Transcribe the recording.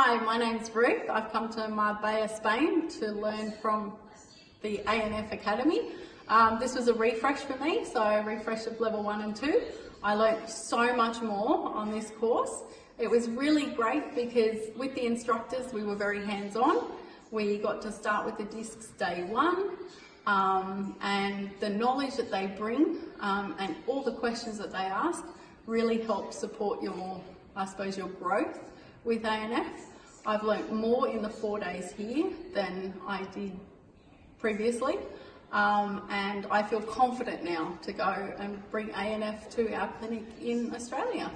Hi, my name's Ruth. I've come to Marbella, Spain to learn from the ANF Academy. Um, this was a refresh for me, so refresh of level one and two. I learnt so much more on this course. It was really great because with the instructors we were very hands-on. We got to start with the discs day one um, and the knowledge that they bring um, and all the questions that they ask really help support your, I suppose, your growth with ANF. I've learnt more in the four days here than I did previously. Um, and I feel confident now to go and bring ANF to our clinic in Australia.